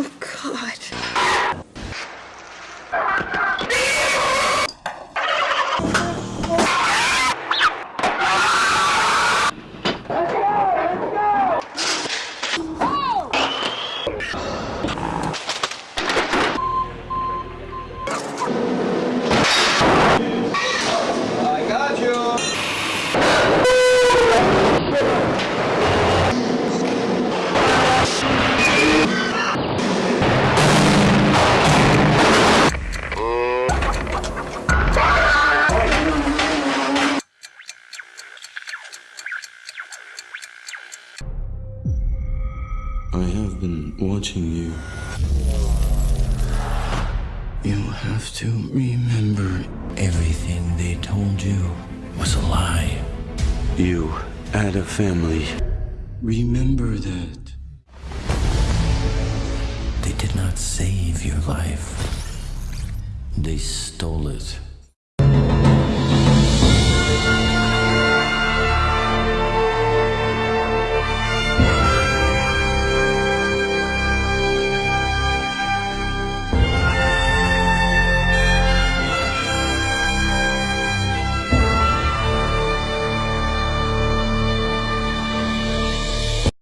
Oh, God. Let's go! Let's go! Oh! I have been watching you. You have to remember everything they told you was a lie. You had a family. Remember that. They did not save your life. They stole it.